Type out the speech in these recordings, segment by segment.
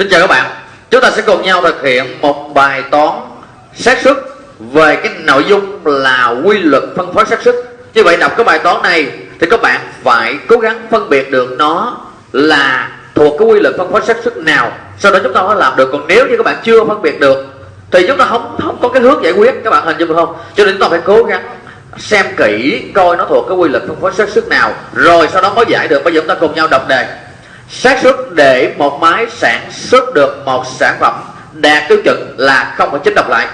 Xin chào các bạn. Chúng ta sẽ cùng nhau thực hiện một bài toán xác suất về cái nội dung là quy luật phân phối xác suất. Như vậy đọc cái bài toán này thì các bạn phải cố gắng phân biệt được nó là thuộc cái quy luật phân phối xác suất nào. Sau đó chúng ta mới làm được. Còn nếu như các bạn chưa phân biệt được thì chúng ta không không có cái hướng giải quyết. Các bạn hình dung được không? Cho nên chúng ta phải cố gắng xem kỹ coi nó thuộc cái quy luật phân phối xác suất nào. Rồi sau đó mới giải được. Bây giờ chúng ta cùng nhau đọc đề xác suất để một máy sản xuất được một sản phẩm đạt tiêu chuẩn là không phải chính đọc lại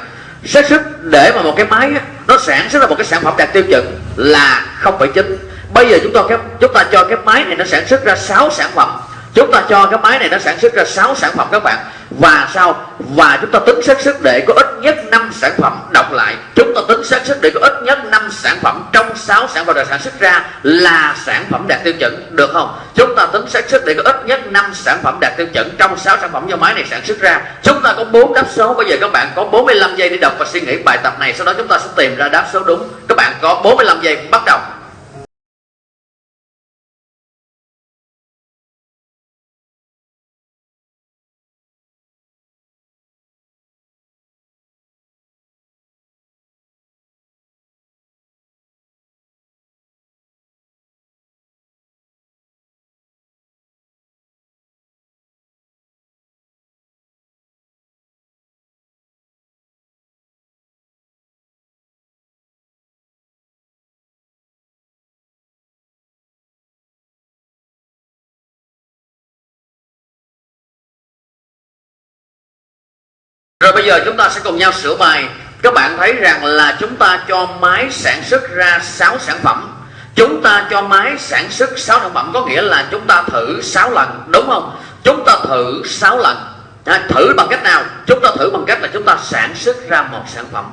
xác suất để mà một cái máy nó sản xuất ra một cái sản phẩm đạt tiêu chuẩn là không phải chính. Bây giờ chúng ta cái, chúng ta cho cái máy này nó sản xuất ra 6 sản phẩm. Chúng ta cho cái máy này nó sản xuất ra 6 sản phẩm các bạn. Và sao và chúng ta tính xác suất để có ít nhất 5 sản phẩm đọc lại xác suất để có ít nhất 5 sản phẩm trong 6 sản phẩm được sản xuất ra là sản phẩm đạt tiêu chuẩn, được không? Chúng ta tính xác suất để có ít nhất 5 sản phẩm đạt tiêu chuẩn trong 6 sản phẩm do máy này sản xuất ra. Chúng ta có 4 đáp số. Bây giờ các bạn có 45 giây để đọc và suy nghĩ bài tập này. Sau đó chúng ta sẽ tìm ra đáp số đúng. Các bạn có 45 giây bắt đầu. Rồi bây giờ chúng ta sẽ cùng nhau sửa bài. Các bạn thấy rằng là chúng ta cho máy sản xuất ra 6 sản phẩm. Chúng ta cho máy sản xuất 6 sản phẩm Có nghĩa là chúng ta thử 6 lần Đúng không? Chúng ta thử 6 lần. À, Thử bằng cách nào? Chúng ta thử bằng cách là chúng ta sản xuất ra một sản phẩm.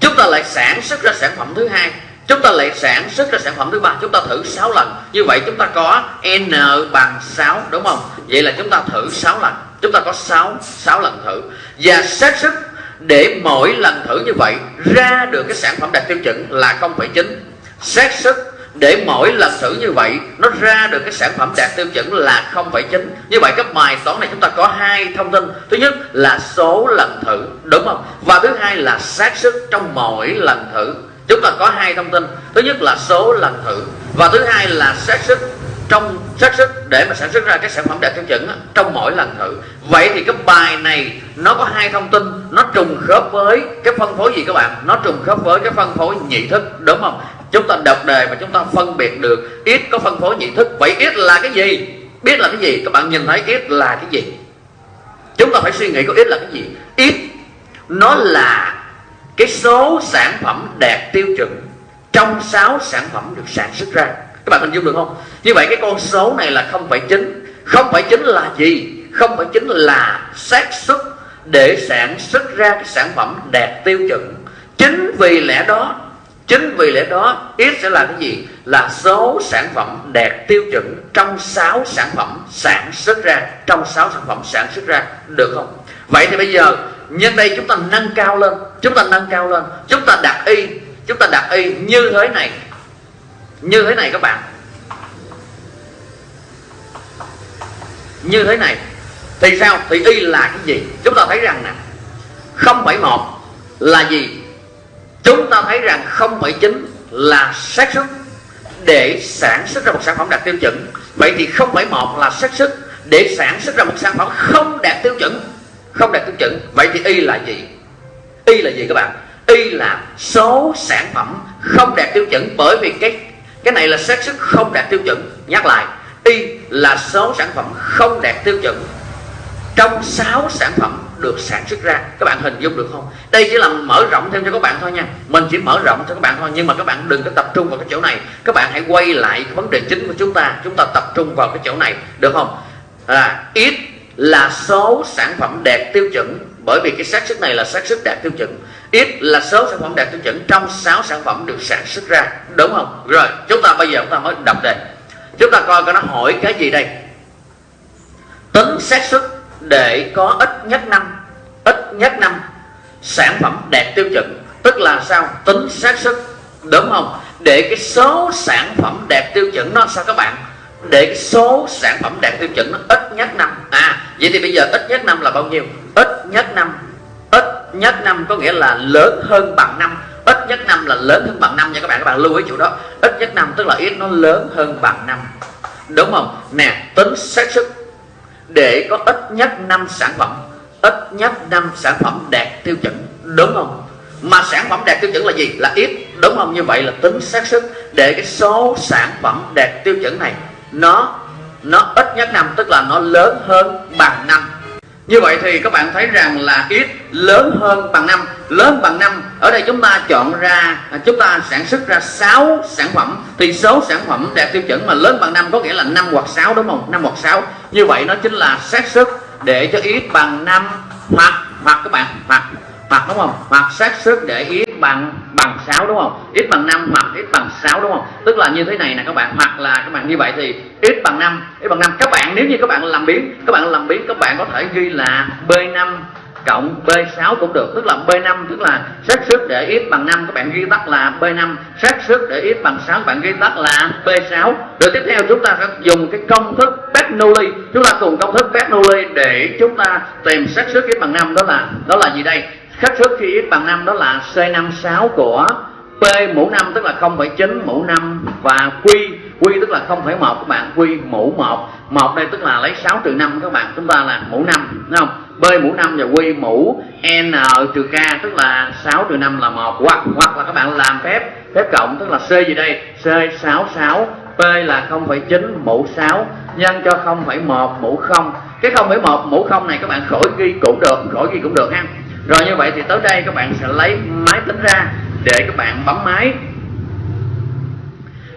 Chúng ta lại sản xuất ra sản phẩm thứ hai. Chúng ta lại sản xuất ra sản phẩm thứ ba. Chúng ta thử 6 lần. Như vậy chúng ta có N bằng 6 Đúng không? Vậy là chúng ta thử 6 lần chúng ta có 6 6 lần thử. Và xác suất để mỗi lần thử như vậy ra được cái sản phẩm đạt tiêu chuẩn là 0,9 xác suất để mỗi lần thử như vậy nó ra được cái sản phẩm đạt tiêu chuẩn là 0,9 như vậy cái bài toán này chúng ta có hai thông tin. Thứ nhất là số lần thử đúng không? Và thứ hai là xác suất trong mỗi lần thử. Chúng ta có hai thông tin. Thứ nhất là số lần thử và thứ hai là xác suất trong xác sức để mà sản xuất ra cái sản phẩm đạt tiêu chuẩn trong mỗi lần thử. Vậy thì cái bài này, nó có hai thông tin. Nó trùng khớp với cái phân phối gì các bạn? Nó trùng khớp với cái phân phối nhị thức, đúng không? Chúng ta đọc đề và chúng ta phân biệt được, ít có phân phối nhị thức. Vậy ít là cái gì? Biết là cái gì? Các bạn nhìn thấy ít là cái gì? Chúng ta phải suy nghĩ có ít là cái gì. Ít, nó là cái số sản phẩm đạt tiêu chuẩn trong 6 sản phẩm được sản xuất ra các bạn hình dung được không? Như vậy cái con số này là không phải chính. Không phải chính là gì? Không phải chính là xác suất để sản xuất ra cái sản phẩm đạt tiêu chuẩn. Chính vì lẽ đó, chính vì lẽ đó ít sẽ là cái gì? Là số sản phẩm đạt tiêu chuẩn trong 6 sản phẩm sản xuất ra. Trong 6 sản phẩm sản xuất ra, được không? Vậy thì bây giờ, nhân đây chúng ta nâng cao lên, chúng ta nâng cao lên, chúng ta đặt y, chúng ta đặt y như thế này như thế này các bạn. Như thế này thì sao? Thì y là cái gì? Chúng ta thấy rằng nè 0,1 là gì? Chúng ta thấy rằng 0,9 là xác suất để sản xuất ra một sản phẩm đạt tiêu chuẩn. Vậy thì 0,1 là xác suất để sản xuất ra một sản phẩm không đạt tiêu chuẩn. Không đạt tiêu chuẩn vậy thì y là gì? Y là gì các bạn? Y là số sản phẩm không đạt tiêu chuẩn bởi vì cái cái này là xác suất không đạt tiêu chuẩn. Nhắc lại y là số sản phẩm không đạt tiêu chuẩn. Trong 6 sản phẩm được sản xuất ra các bạn hình dung được không? Đây chỉ là mở rộng thêm cho các bạn thôi nha. Mình chỉ mở rộng cho các bạn thôi nhưng mà các bạn đừng có tập trung vào cái chỗ này. Các bạn hãy quay lại vấn đề chính của chúng ta. Chúng ta tập trung vào cái chỗ này được không? À, ít là số sản phẩm đạt tiêu chuẩn. Bởi vì cái xác suất này là xác suất đạt tiêu chuẩn ít là số sản phẩm đạt tiêu chuẩn trong 6 sản phẩm được sản xuất ra. Đúng không? Rồi, chúng ta bây giờ chúng ta mới đọc đề. chúng ta coi coi nó hỏi cái gì đây. Tính xác suất để có ít nhất năm, ít nhất năm sản phẩm đạt tiêu chuẩn. Tức là sao? Tính xác suất, đúng không? Để cái số sản phẩm đạt tiêu chuẩn nó sao các bạn? Để cái số sản phẩm đạt tiêu chuẩn nó ít nhất năm. À vậy thì bây giờ ít nhất năm là bao nhiêu? Ít nhất năm nhất năm có nghĩa là lớn hơn bằng năm. Ít nhất năm là lớn hơn bằng năm nha các bạn. Các bạn lưu ý chỗ đó. Ít nhất năm tức là ít nó lớn hơn bằng năm. Đúng không? Nè, tính xác suất. Để có ít nhất năm sản phẩm, ít nhất năm sản phẩm đạt tiêu chuẩn. Đúng không? Mà sản phẩm đạt tiêu chuẩn là gì? Là ít. Đúng không? Như vậy là tính xác suất để cái số sản phẩm đạt tiêu chuẩn này, nó nó ít nhất năm tức là nó lớn hơn bằng năm như vậy thì các bạn thấy rằng là ít lớn hơn bằng năm. Lớn bằng năm, ở đây chúng ta chọn ra à, chúng ta sản xuất ra 6 sản phẩm. Thì số sản phẩm đạt tiêu chuẩn mà lớn bằng năm có nghĩa là 5 hoặc 6 đúng không? 5 hoặc 6 như vậy nó chính là xác suất để cho ít bằng 5 hoặc hoặc các bạn, hoặc hoặc, đúng không? Hoặc xác suất để ít bằng bằng 6 đúng không? X bằng 5 hoặc x bằng 6 đúng không? Tức là như thế này nè các bạn. Hoặc là các bạn như vậy thì x bằng 5 x bằng 5 các bạn, nếu như các bạn làm biến, các bạn làm biến, các bạn có thể ghi là B5 cộng B6 cũng được. Tức là B5 tức là xác suất để x bằng 5 các bạn ghi tắt là B5 xác suất để x bằng 6 các bạn ghi tắt là B6 rồi tiếp theo chúng ta sẽ dùng cái công thức Bernoulli. Chúng ta cùng công thức Bernoulli để chúng ta tìm xác suất x bằng 5 đó là đó là gì đây? Xác suất khi x bằng 5 đó là C56 của P mũ 5 tức là 0,9 mũ 5 và Q. Q tức là 0,1 các bạn. Q mũ 1 1 đây tức là lấy 6 trừ 5 các bạn. Chúng ta là mũ 5 đúng không? B mũ 5 và Q mũ N trừ K tức là 6 trừ 5 là 1 hoặc hoặc là các bạn làm phép phép cộng tức là C gì đây? C66 P là 0,9 mũ 6 nhân cho 0,1 mũ 0 cái 0,1 mũ 0 này các bạn khỏi ghi cũng được khỏi ghi cũng được ha rồi như vậy thì tới đây các bạn sẽ lấy máy tính ra để các bạn bấm máy.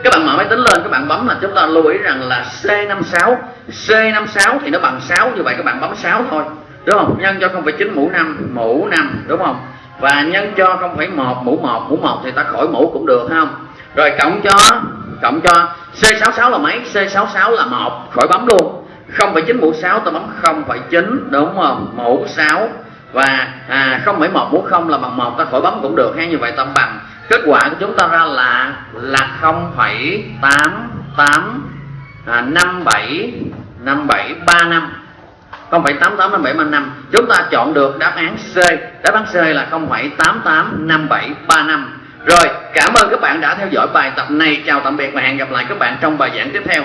Các bạn mở máy tính lên các bạn bấm là chúng ta lưu ý rằng là C56 C56 thì nó bằng 6 như vậy các bạn bấm 6 thôi. Đúng không? Nhân cho 0,9 mũ 5 mũ 5 đúng không? Và nhân cho 0,1 mũ 1 mũ 1 thì ta khỏi mũ cũng được không? Rồi cộng cho cộng cho. C66 là mấy? C66 là 1 khỏi bấm luôn. 0,9 mũ 6 ta bấm 0,9 đúng không? Mũ 6 và à, 0,1 mũ 0 là bằng một ta khỏi bấm cũng được hay như vậy ta bằng. Kết quả của chúng ta ra là là 0,88 à, 57 5735 0,885735 chúng ta chọn được đáp án C. Đáp án C là 0,885735 rồi cảm ơn các bạn đã theo dõi bài tập này. Chào tạm biệt và hẹn gặp lại các bạn trong bài giảng tiếp theo.